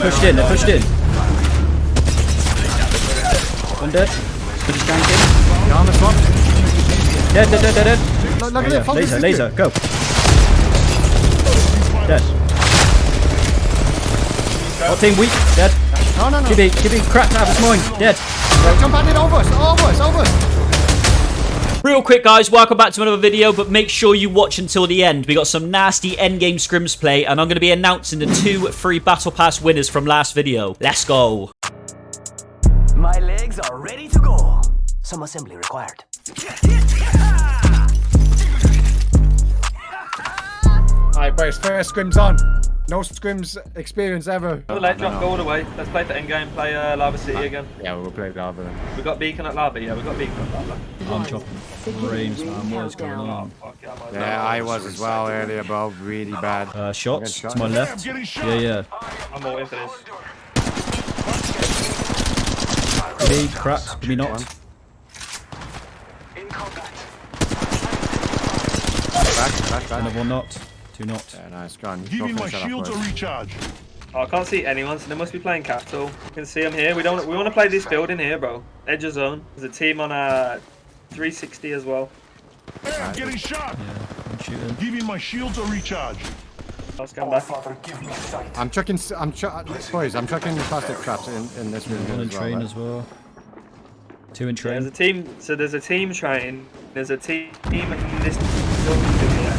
Pushed in, they're pushed in. One dead. They're just ganking. The armor swap. Dead, dead, dead, dead, dead. Look, look at Yeah, it. laser, laser, go. Dead. Hot team weak, dead. No, no, no. Keep it cracked out of his mind, dead. Jump at it over us. Over us. Over us. Real quick, guys, welcome back to another video, but make sure you watch until the end. We got some nasty endgame scrims play, and I'm going to be announcing the two free Battle Pass winners from last video. Let's go. My legs are ready to go. Some assembly required. Alright, boys. First scrim's on. No scrims experience ever. The late drop, go all the way. Let's play for endgame, play uh, Lava City again. Yeah, we'll play Lava then. We got Beacon at Lava, yeah, we got Beacon at Lava. I'm chopping brains, man. What is going on? Yeah, I was as well earlier, bro. Really bad. Uh, shots shot. to my left. Yeah, yeah. I'm all in for this. Me cracked, me not. Back, back, back. Another one not. Two knocked. Yeah, nice. gun. on. Give me my finish that off, shield to recharge. Oh, I can't see anyone, so they must be playing Capitol. You can see them here. We don't. We want to play this building here, bro. Edge of zone. There's a team on uh 360 as well. Hey, I'm getting shot. Yeah, I'm shooting. Give me my shield to recharge. Let's come back. I'm chucking. s- I'm ch boys. I'm chucking plastic traps in, in this room One here in as well. train right? as well. Two in train. There's a train. team. So there's a team train. There's a team in this building here.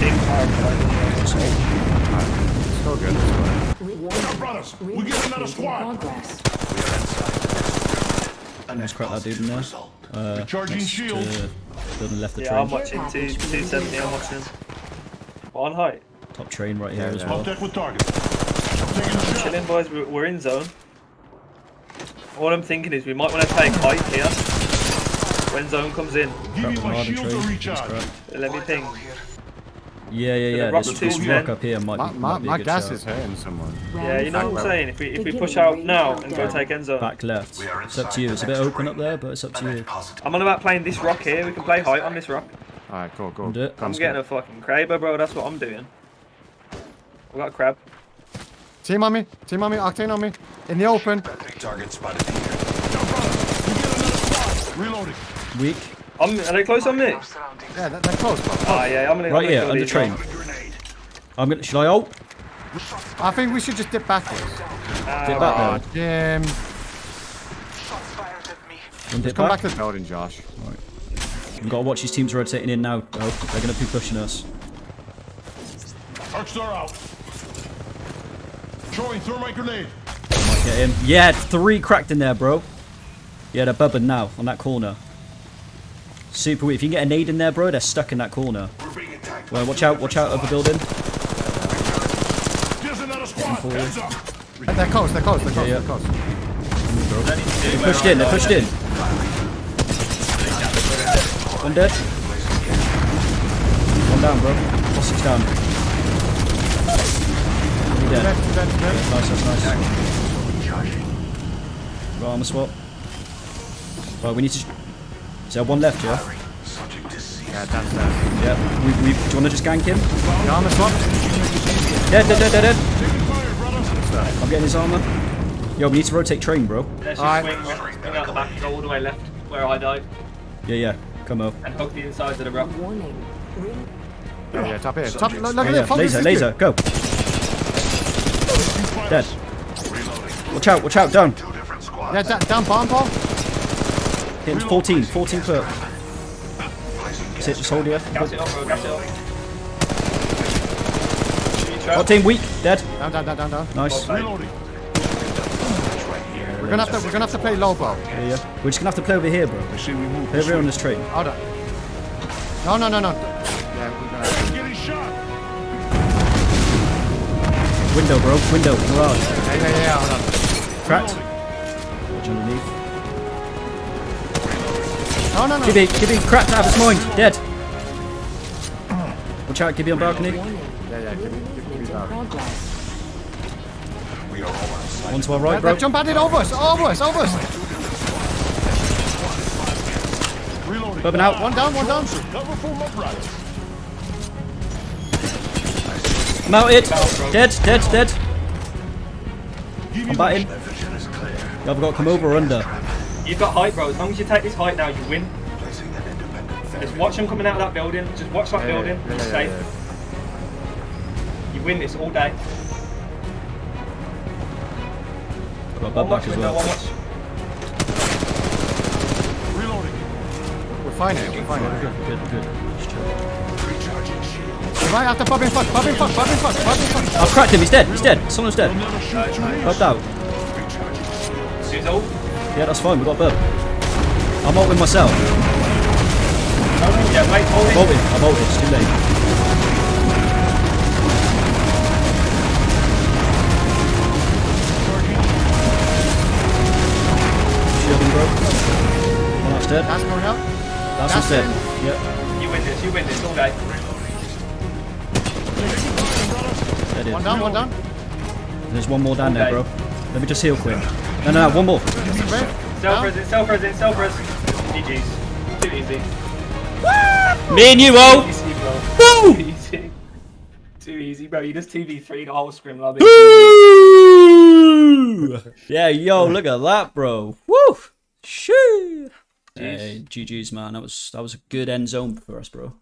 Team fire. Still good. Now, brothers, we get another squad. Let's crack that dude in there. Uh, Recharging next, shields. uh, building left the Yeah, I'm watching two, 270. I'm watching. What, on height. Top train right here Yeah, as yeah. well. Contact with target. I'm taking a shot. Chilling, boys. We're, we're in zone. All I'm thinking is we might want to take height here when zone comes in. Give me my shield to recharge. Let me ping. Yeah, yeah, yeah. rock This, this rock up here might My, be, my, might be a my good gas shout. is hurting someone. Yeah, you know what I'm saying? If we if we push out now and go take end zone. Back left. It's up to you. It's a bit open up there, but it's up to you. I'm on about playing this rock here. We can play height on this rock. Alright, cool, cool. Do it. I'm skip. getting a fucking Kraber, bro. That's what I'm doing. We got a crab. Team on me. Team on me. Octane on me. In the open. Now, brothers, we get another squad. Reloading. Weak. I'm, are they close on me? Yeah, they're, they're close, bro. Ah, yeah. I'm gonna. I'm Right here, kill under train. I'm gonna. Should I ult? I think we should just dip backwards. Ah, Dip back Oh, there. Jim. One dip Come back. back to the building, Josh. We've got to watch these teams rotating in now. Oh, they're gonna be pushing us. Arc star out. Throwing thermite grenade. Might get him. Yeah, three cracked in there, bro. Yeah, they're bubbing now on that corner. Super weak. If you can get a nade in there, bro, they're stuck in that corner. Well, watch out, watch out of the building. There's another squad. forward. Heads up. They're close, they're close, they're close, Yeah, they're close. They're pushed in, they're pushed in. One dead. One down, bro. Six down. He dead. Dead. Nice, that's nice. Right, armor swap. Right, we need to... Is there one left, yeah? Yeah, that's dead. Yeah. We, we, do you want to just gank him? The armor swap. Dead, dead, dead, dead, dead. Fire. I'm getting his armor. Yo, we need to rotate train, bro. Let's just Alright. swing, swing out the back, go all the way left where I died, Yeah, yeah. Come up. and hook the insides of the rock. Yeah, yeah, top here. Top, look, look Yeah, at yeah. it, Laser, laser, go. Dead. Watch out, watch out, down. Yeah, da down bomb ball. Hitting 14, 14 foot. That's it, just hold here. Gas it up, bro. Gas it up. Shoot your team weak, dead. Down, down, down, down, down. Nice. Reloading. We're gonna have to, we're gonna have to play low ball. yeah. We're just gonna have to play over here, bro. We move. Play over here on this train. Hold on. No, no, no, no. Yeah, we're gonna. I'm getting shot. Window, bro. Window. Garage. Yeah, yeah, yeah, hold on. Cracked. Watch underneath. Oh, no, no, no. Gibby, Gibby, cracked out of his mind. Dead. Watch out, Gibby on balcony. Yeah, yeah, give me, give me that. One to our right, bro. they're jump at it over us, over us, over us. Reloading. Bubbing out. One down, one down. Cover for my brothers. Mounted. Dead, dead, dead. I'm batting. vision. I've got to come over or under. You've got height, bro. As long as you take this height now, you win. Just watch them coming out of that building. Just watch that Yeah, building. yeah, It's yeah, safe. yeah. You win this all day. Got a One bub watch back as window, one well. watch. Reloading. We're fine here. We're fine here. We're good. Good, good. Just chill. Recharging shield. We might have to pop in front. Pop in front. Pop in front. Pop in front. I've cracked him. He's dead. He's dead. Someone's dead. Never shoot too much. Bubbed out. Recharging shield. She's all. Yeah, that's fine. We got a bub. I'm ulting myself. Yeah, wait, hold it. Ulted. I'm ulted. It's too late. Shielding, bro. One that's dead. That's going out. That's That's dead. in. Yep. You win this, you win this all day. One down. One down. There's one more down there, bro. Let me just heal quick. No, no, no. One more. Red. Self Down. res, self res, self res. GG's. Too easy. Me and you, oh! Easy, bro. Woo! Too easy. Too easy, bro. You just 2v3 the whole scrim lobby. Woo! Yeah, yo, look at that, bro. Woo! Shoo! Hey, GG's, man. That was that was a good end zone for us, bro.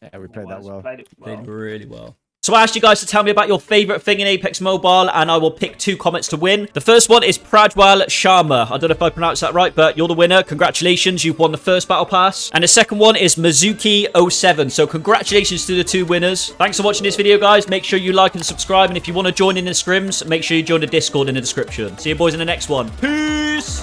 Yeah, we played that well. Played it well. Played really well. So I asked you guys to tell me about your favorite thing in Apex Mobile, and I will pick two comments to win. The first one is Pradwal Sharma. I don't know if I pronounced that right, but you're the winner. Congratulations, you've won the first Battle Pass. And the second one is Mizuki07. So congratulations to the two winners. Thanks for watching this video, guys. Make sure you like and subscribe, and if you want to join in the scrims, make sure you join the Discord in the description. See you boys in the next one. Peace!